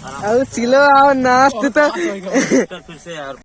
अब सिलो आओ नाश्ते तो फिर से यार